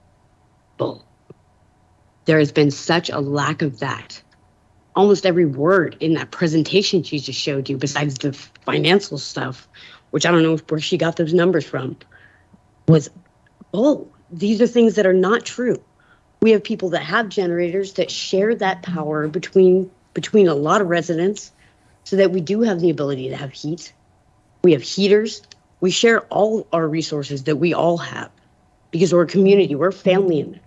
Bull. There has been such a lack of that almost every word in that presentation she just showed you, besides the financial stuff, which I don't know where she got those numbers from, was, oh, these are things that are not true. We have people that have generators that share that power between between a lot of residents so that we do have the ability to have heat. We have heaters. We share all our resources that we all have because we're a community, we're family in there.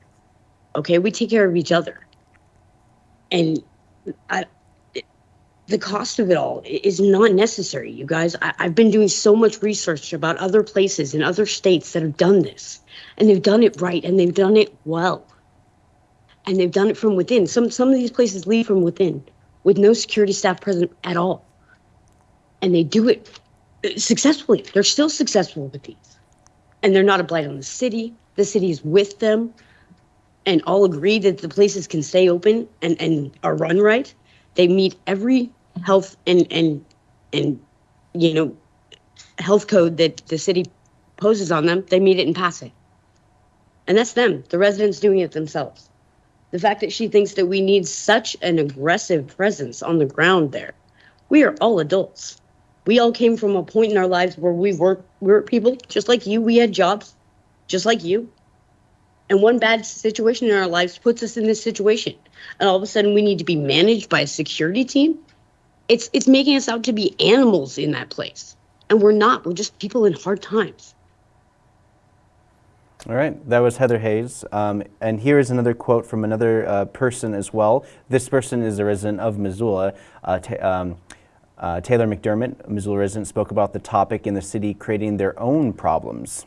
Okay, we take care of each other. And I, the cost of it all is not necessary, you guys. I, have been doing so much research about other places in other states that have done this, and they've done it right and they've done it well, and they've done it from within. Some some of these places lead from within, with no security staff present at all, and they do it successfully. They're still successful with these, and they're not a blight on the city. The city is with them and all agree that the places can stay open and, and are run right, they meet every health and and and you know health code that the city poses on them, they meet it and pass it. And that's them, the residents doing it themselves. The fact that she thinks that we need such an aggressive presence on the ground there. We are all adults. We all came from a point in our lives where we were we were people just like you. We had jobs, just like you and one bad situation in our lives puts us in this situation and all of a sudden we need to be managed by a security team it's it's making us out to be animals in that place, and we're not. We're just people in hard times. All right, that was Heather Hayes. Um, and here is another quote from another uh, person as well. This person is a resident of Missoula. Uh, um, uh, Taylor McDermott, a Missoula resident, spoke about the topic in the city creating their own problems.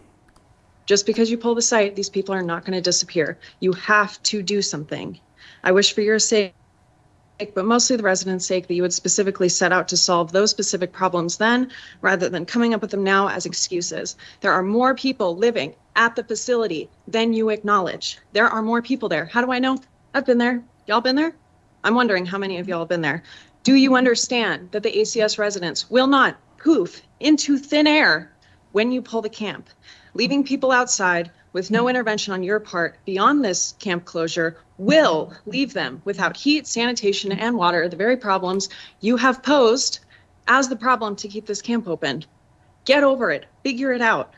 Just because you pull the site, these people are not going to disappear. You have to do something. I wish for your sake, but mostly the residents' sake, that you would specifically set out to solve those specific problems then, rather than coming up with them now as excuses. There are more people living at the facility than you acknowledge. There are more people there. How do I know? I've been there. Y'all been there? I'm wondering how many of y'all have been there. Do you understand that the ACS residents will not poof into thin air when you pull the camp? Leaving people outside with no intervention on your part beyond this camp closure will leave them without heat, sanitation, and water, the very problems you have posed as the problem to keep this camp open. Get over it, figure it out.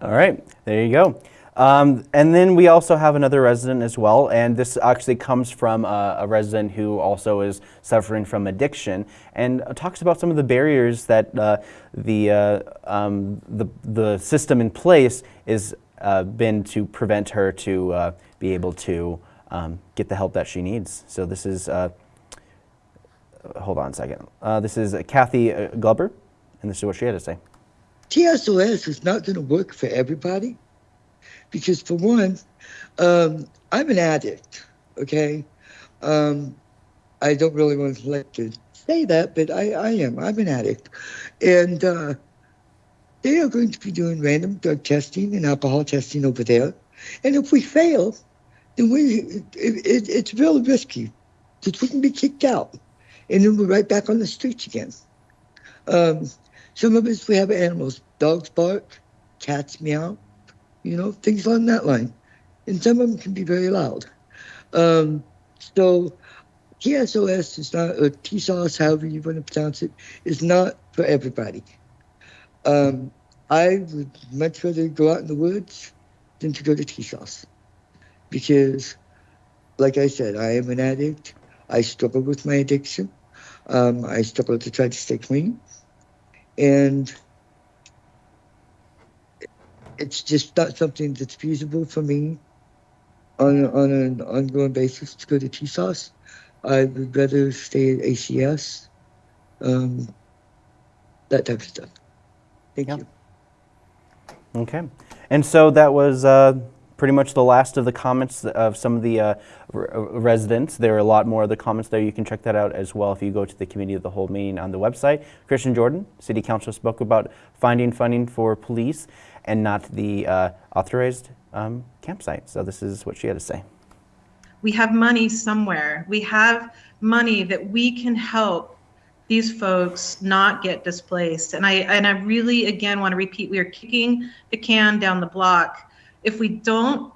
All right, there you go. Um, and then we also have another resident as well, and this actually comes from a, a resident who also is suffering from addiction, and talks about some of the barriers that uh, the, uh, um, the the system in place has uh, been to prevent her to uh, be able to um, get the help that she needs. So this is, uh, hold on a second. Uh, this is Kathy Glover, and this is what she had to say. TSOS is not going to work for everybody because, for one, um, I'm an addict, okay? Um, I don't really want to like to say that, but I, I am. I'm an addict. And uh, they are going to be doing random drug testing and alcohol testing over there. And if we fail, then we it, it, it's really risky because we can be kicked out. And then we're right back on the streets again. Um, some of us, we have animals. Dogs bark, cats meow, you know, things along that line. And some of them can be very loud. Um, so TSOS is not, or TSOS, however you want to pronounce it, is not for everybody. Um, I would much rather go out in the woods than to go to TSOS. Because, like I said, I am an addict. I struggle with my addiction. Um, I struggle to try to stay clean and it's just not something that's feasible for me on on an ongoing basis to go to TSOS. I would rather stay at ACS, um, that type of stuff. Thank you. Okay, and so that was. Uh pretty much the last of the comments of some of the uh, uh, residents. There are a lot more of the comments there. You can check that out as well if you go to the Committee of the Whole meeting on the website. Kristen Jordan, City Council, spoke about finding funding for police and not the uh, authorized um, campsite. So this is what she had to say. We have money somewhere. We have money that we can help these folks not get displaced. And I and I really again want to repeat we are kicking the can down the block if we don't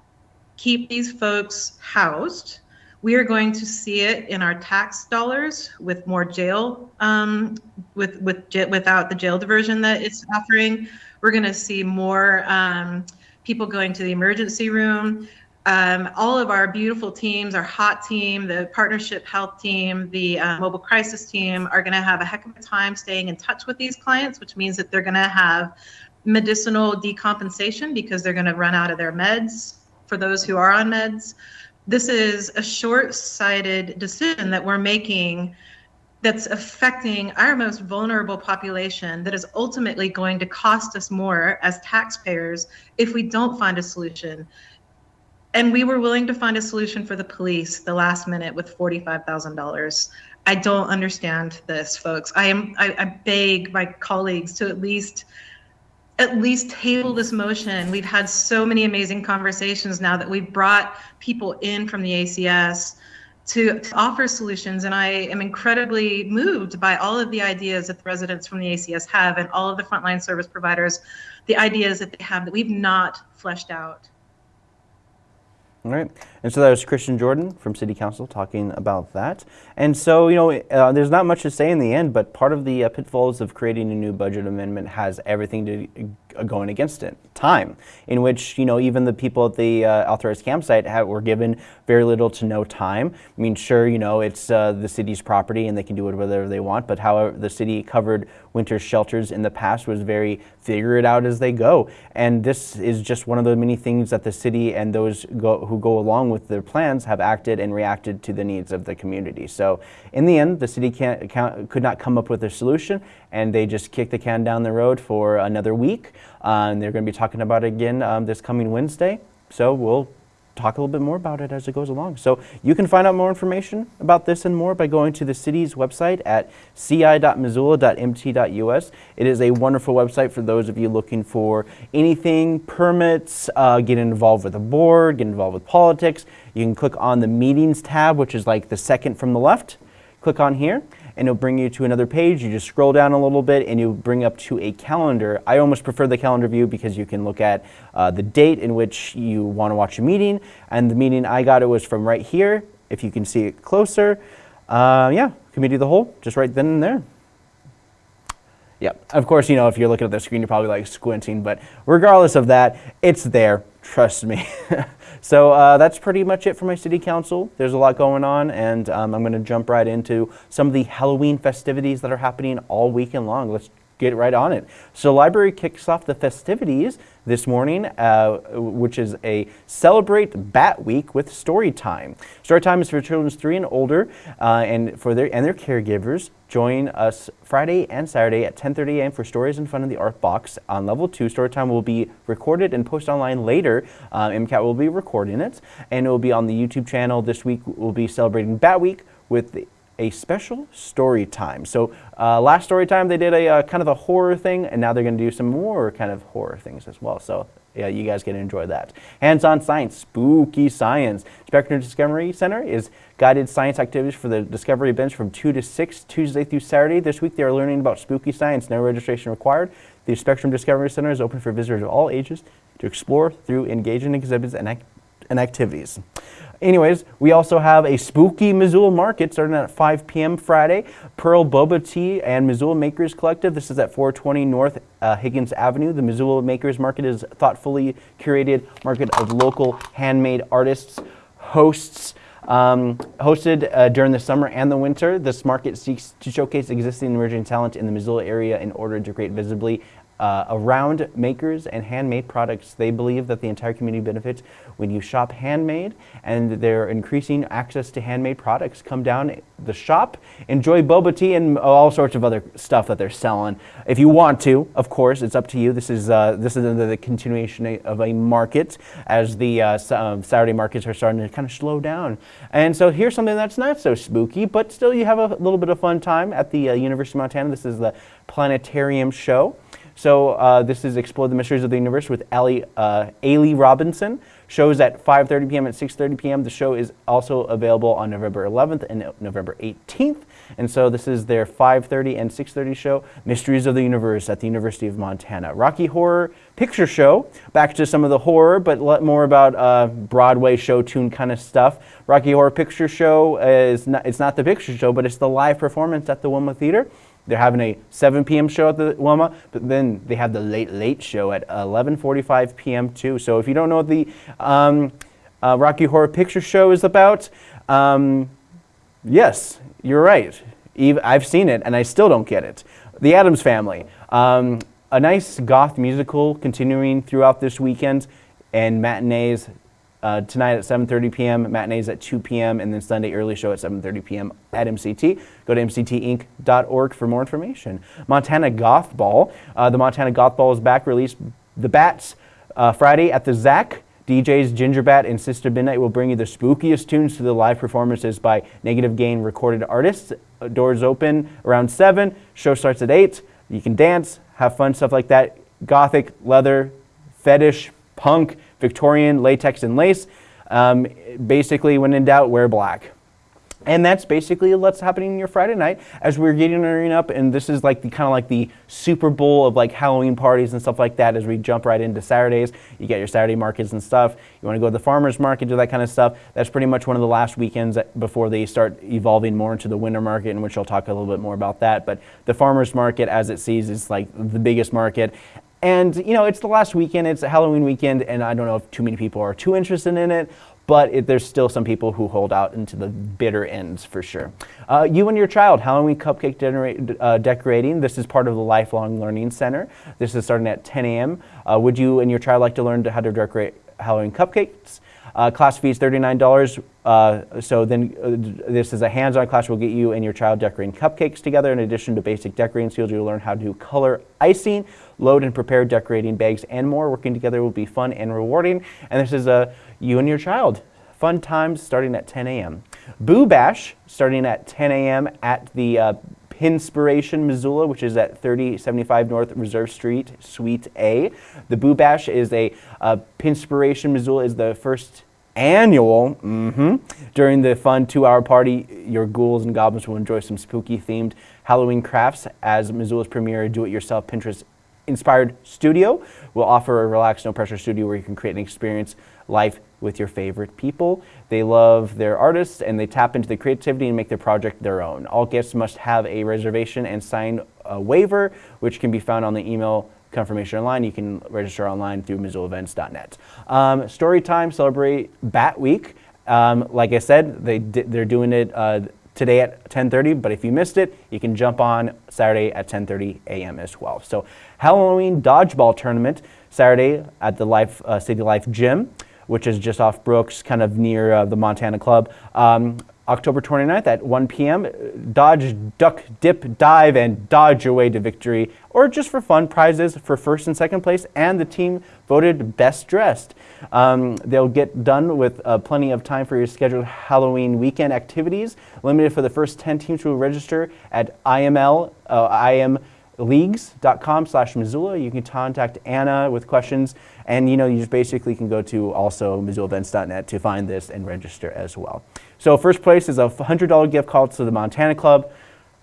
keep these folks housed, we are going to see it in our tax dollars with more jail, um, with with without the jail diversion that it's offering. We're going to see more um, people going to the emergency room. Um, all of our beautiful teams, our hot team, the partnership health team, the uh, mobile crisis team are going to have a heck of a time staying in touch with these clients, which means that they're going to have medicinal decompensation because they're going to run out of their meds for those who are on meds. This is a short sighted decision that we're making that's affecting our most vulnerable population that is ultimately going to cost us more as taxpayers if we don't find a solution. And we were willing to find a solution for the police the last minute with $45,000. I don't understand this, folks. I am I, I beg my colleagues to at least at least table this motion. We've had so many amazing conversations now that we've brought people in from the ACS to, to, offer solutions. And I am incredibly moved by all of the ideas that the residents from the ACS have and all of the frontline service providers, the ideas that they have that we've not fleshed out. All right. And so that was Kristen Jordan from City Council talking about that. And so, you know, uh, there's not much to say in the end, but part of the uh, pitfalls of creating a new budget amendment has everything to uh, going against it. Time, in which you know even the people at the uh, authorized campsite have, were given very little to no time. I mean, sure, you know it's uh, the city's property and they can do it whatever they want, but however the city covered winter shelters in the past was very figure it out as they go, and this is just one of the many things that the city and those go, who go along with their plans have acted and reacted to the needs of the community. So in the end, the city could not come up with a solution, and they just kicked the can down the road for another week. Uh, and they're going to be talking about it again um, this coming Wednesday. So we'll talk a little bit more about it as it goes along. So you can find out more information about this and more by going to the city's website at ci.missoula.mt.us. It is a wonderful website for those of you looking for anything, permits, uh, get involved with the board, get involved with politics. You can click on the meetings tab, which is like the second from the left. Click on here and it'll bring you to another page. You just scroll down a little bit and you bring up to a calendar. I almost prefer the calendar view because you can look at uh, the date in which you want to watch a meeting. And the meeting I got it was from right here. If you can see it closer, uh, yeah, committee of the whole, just right then and there. Yeah, of course, you know, if you're looking at the screen, you're probably like squinting, but regardless of that, it's there, trust me. So uh, that's pretty much it for my city council. There's a lot going on, and um, I'm going to jump right into some of the Halloween festivities that are happening all weekend long. Let's get right on it. So library kicks off the festivities this morning, uh, which is a celebrate Bat Week with story time. Story time is for children three and older, uh, and for their and their caregivers. Join us Friday and Saturday at 10:30 a.m. for stories in front of the art box on level two. Story time will be recorded and posted online later. Uh, MCAT will be recording it, and it will be on the YouTube channel. This week we'll be celebrating Bat Week with a special story time. So uh, last story time they did a uh, kind of a horror thing, and now they're going to do some more kind of horror things as well. So yeah, you guys can enjoy that. Hands-on science, spooky science. Spectrum Discovery Center is guided science activities for the Discovery bench from 2 to 6, Tuesday through Saturday. This week they are learning about spooky science, no registration required. The Spectrum Discovery Center is open for visitors of all ages to explore through engaging exhibits and, ac and activities. Anyways, we also have a spooky Missoula market starting at 5 p.m. Friday. Pearl Boba Tea and Missoula Makers Collective. This is at 420 North uh, Higgins Avenue. The Missoula Makers Market is thoughtfully curated market of local handmade artists, hosts, um, hosted uh, during the summer and the winter, this market seeks to showcase existing and emerging talent in the Missoula area in order to create visibly uh, around makers and handmade products. They believe that the entire community benefits when you shop handmade and they're increasing access to handmade products. Come down the shop, enjoy boba tea and all sorts of other stuff that they're selling. If you want to, of course, it's up to you. This is, uh, this is the, continuation of a market as the uh, um, Saturday markets are starting to kind of slow down. And so here's something that's not so spooky, but still you have a little bit of fun time at the uh, University of Montana. This is the Planetarium Show. So uh, this is Explore the Mysteries of the Universe with Ali, uh, Ailey Robinson. Shows at 5.30 p.m. and 6.30 p.m. The show is also available on November 11th and November 18th. And so this is their 5.30 and 6.30 show, Mysteries of the Universe at the University of Montana. Rocky Horror Picture Show, back to some of the horror, but more about uh, Broadway show tune kind of stuff. Rocky Horror Picture Show is not, it's not the picture show, but it's the live performance at the Wilma Theater. They're having a 7 p.m. show at the Wilma, but then they have the late, late show at 11.45 p.m. too. So if you don't know what the um, uh, Rocky Horror Picture Show is about, um, yes, you're right. I've seen it and I still don't get it. The Addams Family. Um, a nice goth musical continuing throughout this weekend and matinees uh, tonight at 7.30 p.m., matinees at 2 p.m., and then Sunday early show at 7.30 p.m. at MCT. Go to mctinc.org for more information. Montana Goth Ball. Uh, the Montana Goth Ball is back, released the Bats uh, Friday at the ZACC. DJs Ginger Bat and Sister Midnight will bring you the spookiest tunes to the live performances by Negative Gain recorded artists. Uh, doors open around 7. Show starts at 8. You can dance, have fun, stuff like that. Gothic, leather, fetish, punk, Victorian, latex, and lace. Um, basically, when in doubt, wear black. And that's basically what's happening your Friday night as we're getting up. And this is like the kind of like the Super Bowl of like Halloween parties and stuff like that as we jump right into Saturdays. You get your Saturday markets and stuff. You want to go to the farmer's market, do that kind of stuff. That's pretty much one of the last weekends before they start evolving more into the winter market, in which I'll talk a little bit more about that. But the farmer's market, as it sees, is like the biggest market And you know, it's the last weekend. It's a Halloween weekend, and I don't know if too many people are too interested in it. But it, there's still some people who hold out into the bitter ends for sure. Uh, you and your child, Halloween cupcake uh, decorating. This is part of the Lifelong Learning Center. This is starting at 10 a.m. Uh, would you and your child like to learn how to decorate Halloween cupcakes? Uh, class fee is $39. Uh, so then uh, this is a hands-on class. We'll get you and your child decorating cupcakes together. In addition to basic decorating skills, you'll learn how to color icing, load and prepare decorating bags, and more. Working together will be fun and rewarding. And this is a you and your child. Fun times starting at 10 a.m. Boo Bash starting at 10 a.m. at the uh, Pinspiration Missoula, which is at 3075 North Reserve Street, Suite A. The Boo Bash is a uh, Pinspiration Missoula is the first annual. Mm-hmm, during the fun two-hour party, your ghouls and goblins will enjoy some spooky-themed Halloween crafts as Missoula's premier do-it-yourself Pinterest inspired studio will offer a relaxed, no pressure studio where you can create an experience life with your favorite people. They love their artists and they tap into the creativity and make their project their own. All guests must have a reservation and sign a waiver, which can be found on the email confirmation online. You can register online through MissoulaEvents.net. Um, story time, celebrate Bat Week. Um, like I said, they they're doing it uh, today at 10:30. But if you missed it, you can jump on Saturday at 10:30 a.m. as well. So Halloween dodgeball tournament Saturday at the Life uh, City Life Gym which is just off Brooks, kind of near uh, the Montana Club. Um, October 29th at 1 p.m. Dodge, duck, dip, dive, and dodge away to victory, or just for fun, prizes for first and second place, and the team voted best dressed. Um, they'll get done with uh, plenty of time for your scheduled Halloween weekend activities. Limited for the first 10 teams who register at IML, uh, IM leagues.com slash Missoula. You can contact Anna with questions. And you know, you just basically can go to also MissoulaEvents.net to find this and register as well. So first place is a $100 gift card to the Montana Club.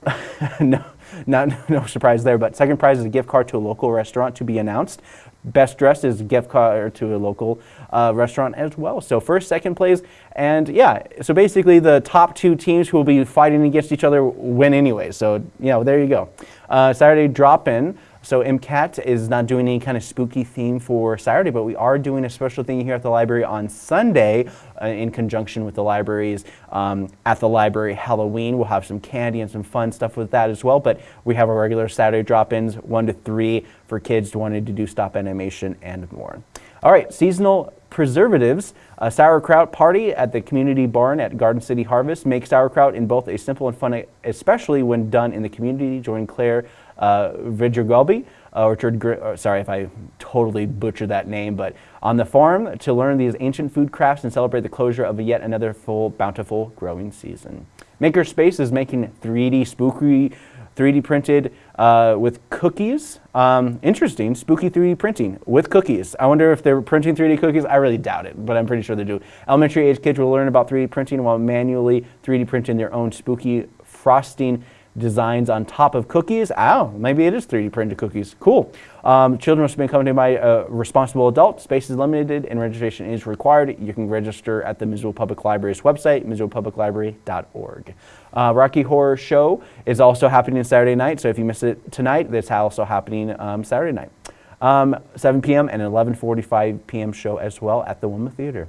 no, not, no surprise there, but second prize is a gift card to a local restaurant to be announced. Best dressed is a gift card to a local uh, restaurant as well. So first, second place, and yeah, so basically the top two teams who will be fighting against each other win anyway. So, you know, there you go. Uh, Saturday drop-in. So MCAT is not doing any kind of spooky theme for Saturday, but we are doing a special thing here at the library on Sunday uh, in conjunction with the libraries um, at the library Halloween. We'll have some candy and some fun stuff with that as well, but we have our regular Saturday drop-ins, one to three for kids wanted to do stop animation and more. All right, seasonal preservatives. A sauerkraut party at the community barn at Garden City Harvest. Make sauerkraut in both a simple and fun, especially when done in the community. Join Claire uh, Vidgergelby, uh, Orchard, uh, sorry if I totally butchered that name, but on the farm to learn these ancient food crafts and celebrate the closure of yet another full, bountiful growing season. Makerspace is making 3D spooky 3D printed uh, with cookies. Um, interesting, spooky 3D printing with cookies. I wonder if they're printing 3D cookies. I really doubt it, but I'm pretty sure they do. Elementary age kids will learn about 3D printing while manually 3D printing their own spooky frosting designs on top of cookies. Oh, maybe it is 3D printed cookies. Cool. Um, children must be accompanied by a responsible adult. Space is limited and registration is required. You can register at the Missoula Public Library's website, missoulapubliclibrary.org. Uh, Rocky Horror Show is also happening Saturday night, so if you miss it tonight, it's also happening um, Saturday night. Um, 7 p.m. and 11:45 p.m. show as well at the Wilma Theater.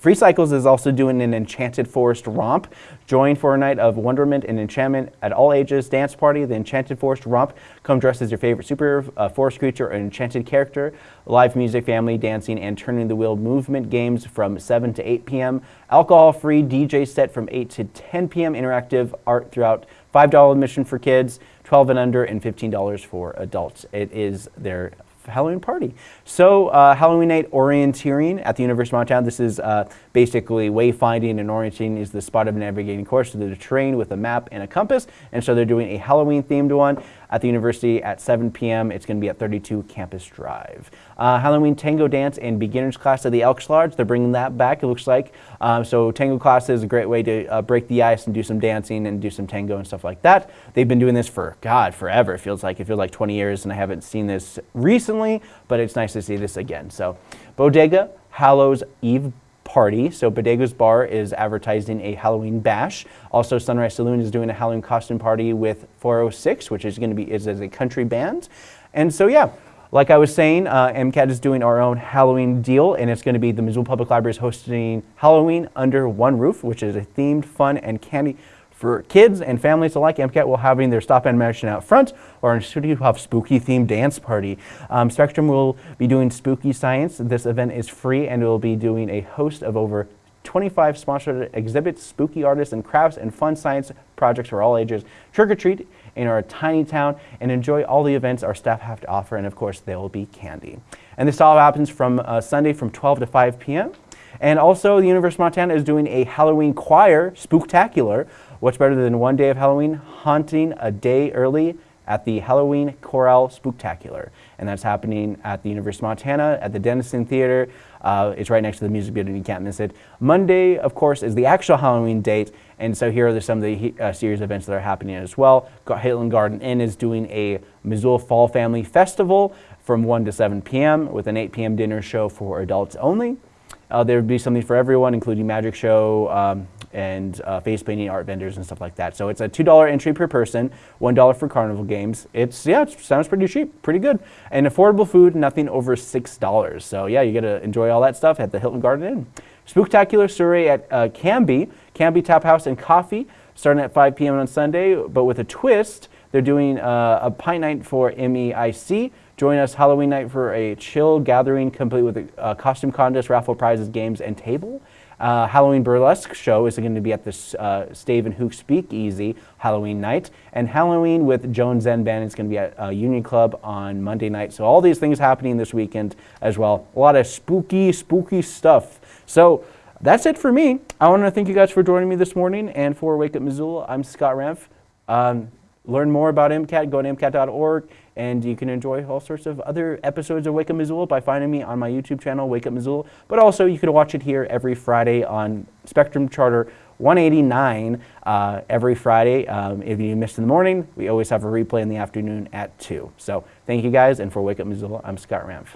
Free Cycles is also doing an Enchanted Forest romp. Join for a night of wonderment and enchantment at all ages. Dance party, the Enchanted Forest romp. Come dressed as your favorite super uh, forest creature or enchanted character. Live music, family dancing, and turning the wheel movement games from 7 to 8 p.m. Alcohol-free DJ set from 8 to 10 p.m. Interactive art throughout. $5 admission for kids, 12 and under, and $15 for adults. It is their Halloween party. So uh, Halloween night orienteering at the University of Montana. This is uh, basically wayfinding and orienting is the spot of navigating course. So they're trained with a map and a compass. And so they're doing a Halloween themed one at the university at 7 p.m. It's going to be at 32 Campus Drive. Uh, Halloween Tango Dance and Beginners class at the Elks Lodge. They're bringing that back, it looks like. Um, so tango class is a great way to uh, break the ice and do some dancing and do some tango and stuff like that. They've been doing this for, God, forever. It feels like it feels like 20 years and I haven't seen this recently, but it's nice to see this again. So Bodega Hallows Eve party. So Bodega's Bar is advertising a Halloween bash. Also, Sunrise Saloon is doing a Halloween costume party with 406, which is going to be is as a country band. And so, yeah, like I was saying, uh, MCAT is doing our own Halloween deal, and it's going to be the Missoula Public Library is hosting Halloween under one roof, which is a themed, fun, and candy for kids and families alike. MCAT will having their stop animation out front, or in studio have spooky themed dance party. Um, Spectrum will be doing spooky science. This event is free, and will be doing a host of over 25 sponsored exhibits, spooky artists and crafts, and fun science projects for all ages. Trick or treat in our tiny town and enjoy all the events our staff have to offer, and of course, there will be candy. And this all happens from uh, Sunday from 12 to 5 p.m. And also, the University of Montana is doing a Halloween choir spooktacular. What's better than one day of Halloween? Haunting a day early at the Halloween Chorale Spooktacular. And that's happening at the University of Montana at the Dennison Theater. Uh, it's right next to the music building, you can't miss it. Monday, of course, is the actual Halloween date, and so here are some of the uh, series events that are happening as well. Hilton Garden Inn is doing a Missoula Fall Family Festival from 1 to 7 p.m. with an 8 p.m. dinner show for adults only. Uh, there would be something for everyone, including magic show, um, and uh, face painting art vendors and stuff like that. So it's a $2 entry per person, $1 for carnival games. It's, yeah, it sounds pretty cheap, pretty good. And affordable food, nothing over $6. So yeah, you get to enjoy all that stuff at the Hilton Garden Inn. Spooktacular Surrey at uh, Canby, Canby Tap House and Coffee, starting at 5 p.m. on Sunday, but with a twist. They're doing uh, a pint night for MEIC. Join us Halloween night for a chill gathering complete with a uh, costume contest, raffle prizes, games, and table. Uh, Halloween Burlesque show is going to be at the uh, Stave and Hook Speakeasy Halloween night. And Halloween with Joan Zen Band is going to be at uh, Union Club on Monday night. So all these things happening this weekend as well. A lot of spooky, spooky stuff. So that's it for me. I want to thank you guys for joining me this morning. And for Wake Up Missoula, I'm Scott Ramf. Um, learn more about MCAT, go to MCAT.org. And you can enjoy all sorts of other episodes of Wake Up Missoula by finding me on my YouTube channel, Wake Up Missoula. But also, you can watch it here every Friday on Spectrum Charter 189 uh, every Friday. Um, if you missed in the morning, we always have a replay in the afternoon at 2. So thank you guys. And for Wake Up Missoula, I'm Scott Ramf.